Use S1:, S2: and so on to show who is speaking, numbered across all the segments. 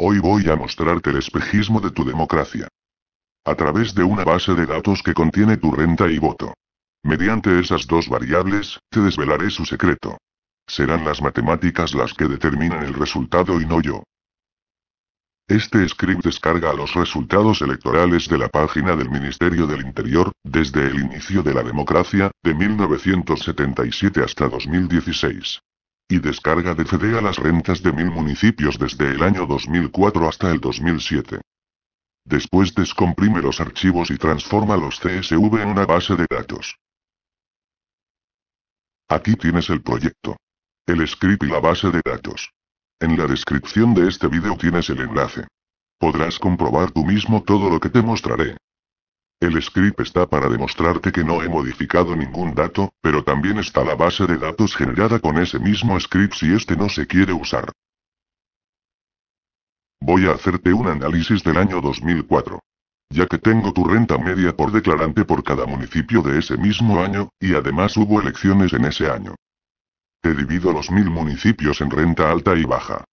S1: Hoy voy a mostrarte el espejismo de tu democracia. A través de una base de datos que contiene tu renta y voto. Mediante esas dos variables, te desvelaré su secreto. Serán las matemáticas las que determinan el resultado y no yo. Este script descarga los resultados electorales de la página del Ministerio del Interior, desde el inicio de la democracia, de 1977 hasta 2016. Y descarga de FEDEA las rentas de mil municipios desde el año 2004 hasta el 2007. Después descomprime los archivos y transforma los CSV en una base de datos. Aquí tienes el proyecto. El script y la base de datos. En la descripción de este vídeo tienes el enlace. Podrás comprobar tú mismo todo lo que te mostraré. El script está para demostrarte que no he modificado ningún dato, pero también está la base de datos generada con ese mismo script si este no se quiere usar. Voy a hacerte un análisis del año 2004. Ya que tengo tu renta media por declarante por cada municipio de ese mismo año, y además hubo elecciones en ese año. He divido los mil municipios en renta alta y baja.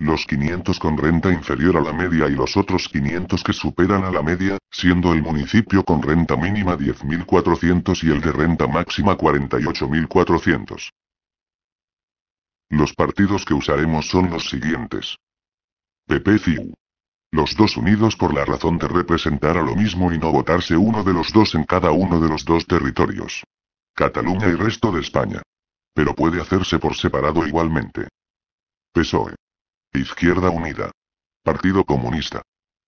S1: Los 500 con renta inferior a la media y los otros 500 que superan a la media, siendo el municipio con renta mínima 10.400 y el de renta máxima 48.400. Los partidos que usaremos son los siguientes. PP-CIU. Los dos unidos por la razón de representar a lo mismo y no votarse uno de los dos en cada uno de los dos territorios. Cataluña y resto de España. Pero puede hacerse por separado igualmente. PSOE. Izquierda Unida. Partido Comunista.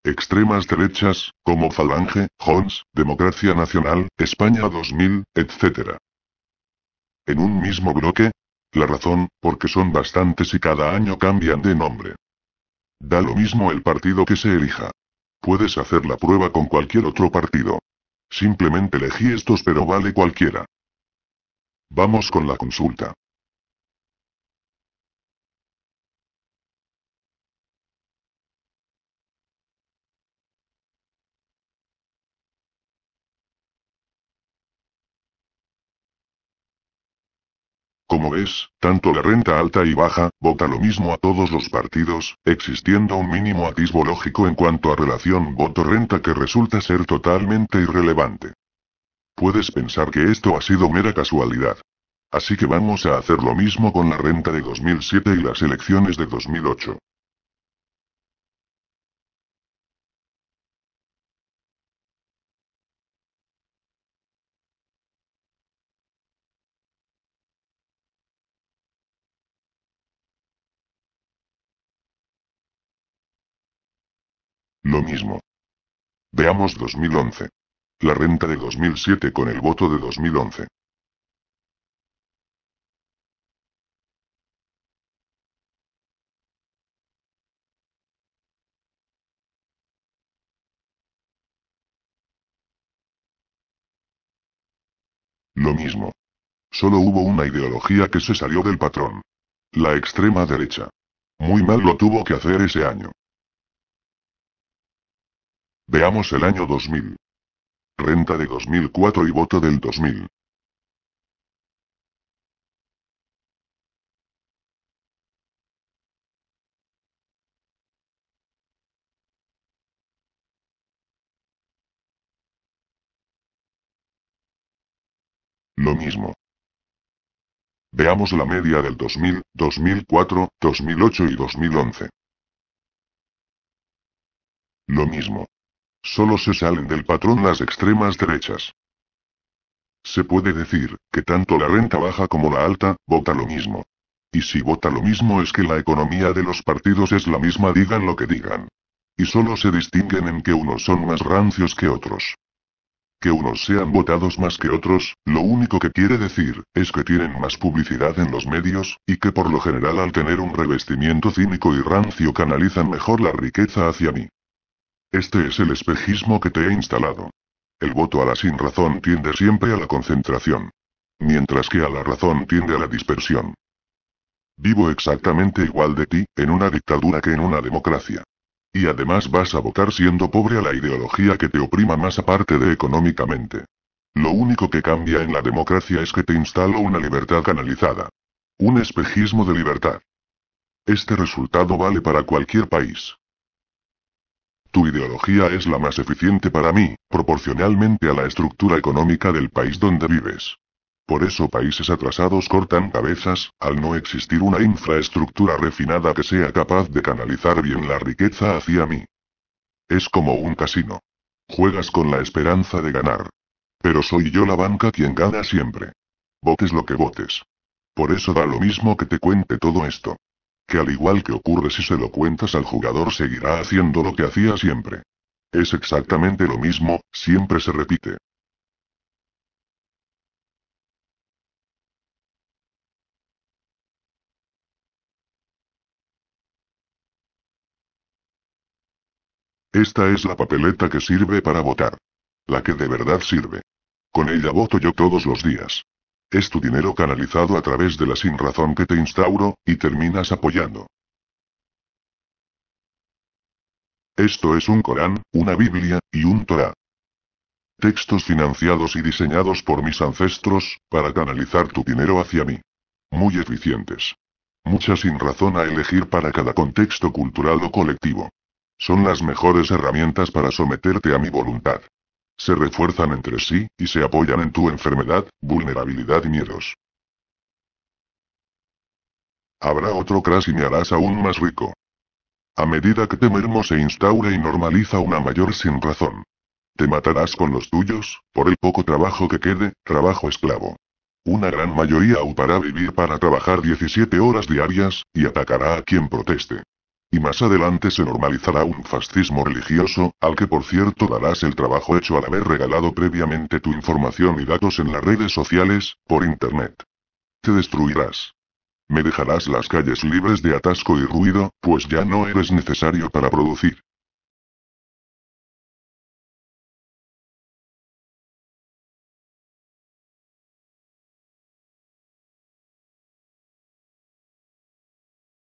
S1: Extremas derechas, como Falange, Jons, Democracia Nacional, España 2000, etc. En un mismo bloque, la razón, porque son bastantes y cada año cambian de nombre. Da lo mismo el partido que se elija. Puedes hacer la prueba con cualquier otro partido. Simplemente elegí estos pero vale cualquiera. Vamos con la consulta. Como ves, tanto la renta alta y baja, vota lo mismo a todos los partidos, existiendo un mínimo atisbo lógico en cuanto a relación voto-renta que resulta ser totalmente irrelevante. Puedes pensar que esto ha sido mera casualidad. Así que vamos a hacer lo mismo con la renta de 2007 y las elecciones de 2008. Lo mismo. Veamos 2011. La renta de 2007 con el voto de 2011. Lo mismo. Solo hubo una ideología que se salió del patrón. La extrema derecha. Muy mal lo tuvo que hacer ese año. Veamos el año 2000. Renta de 2004 y voto del 2000. Lo mismo. Veamos la media del 2000, 2004, 2008 y 2011. Lo mismo. Solo se salen del patrón las extremas derechas. Se puede decir, que tanto la renta baja como la alta, vota lo mismo. Y si vota lo mismo es que la economía de los partidos es la misma digan lo que digan. Y solo se distinguen en que unos son más rancios que otros. Que unos sean votados más que otros, lo único que quiere decir, es que tienen más publicidad en los medios, y que por lo general al tener un revestimiento cínico y rancio canalizan mejor la riqueza hacia mí. Este es el espejismo que te he instalado. El voto a la sin razón tiende siempre a la concentración. Mientras que a la razón tiende a la dispersión. Vivo exactamente igual de ti, en una dictadura que en una democracia. Y además vas a votar siendo pobre a la ideología que te oprima más aparte de económicamente. Lo único que cambia en la democracia es que te instalo una libertad canalizada. Un espejismo de libertad. Este resultado vale para cualquier país. Tu ideología es la más eficiente para mí, proporcionalmente a la estructura económica del país donde vives. Por eso países atrasados cortan cabezas, al no existir una infraestructura refinada que sea capaz de canalizar bien la riqueza hacia mí. Es como un casino. Juegas con la esperanza de ganar. Pero soy yo la banca quien gana siempre. Votes lo que votes. Por eso da lo mismo que te cuente todo esto. Que al igual que ocurre si se lo cuentas al jugador seguirá haciendo lo que hacía siempre. Es exactamente lo mismo, siempre se repite. Esta es la papeleta que sirve para votar. La que de verdad sirve. Con ella voto yo todos los días. Es tu dinero canalizado a través de la sin razón que te instauro, y terminas apoyando. Esto es un Corán, una Biblia, y un Torah. Textos financiados y diseñados por mis ancestros, para canalizar tu dinero hacia mí. Muy eficientes. Mucha sin razón a elegir para cada contexto cultural o colectivo. Son las mejores herramientas para someterte a mi voluntad. Se refuerzan entre sí, y se apoyan en tu enfermedad, vulnerabilidad y miedos. Habrá otro crash y me harás aún más rico. A medida que te mermo se instaura y normaliza una mayor sin razón. Te matarás con los tuyos, por el poco trabajo que quede, trabajo esclavo. Una gran mayoría optará vivir para trabajar 17 horas diarias, y atacará a quien proteste. Y más adelante se normalizará un fascismo religioso, al que por cierto darás el trabajo hecho al haber regalado previamente tu información y datos en las redes sociales, por Internet. Te destruirás. Me dejarás las calles libres de atasco y ruido, pues ya no eres necesario para producir.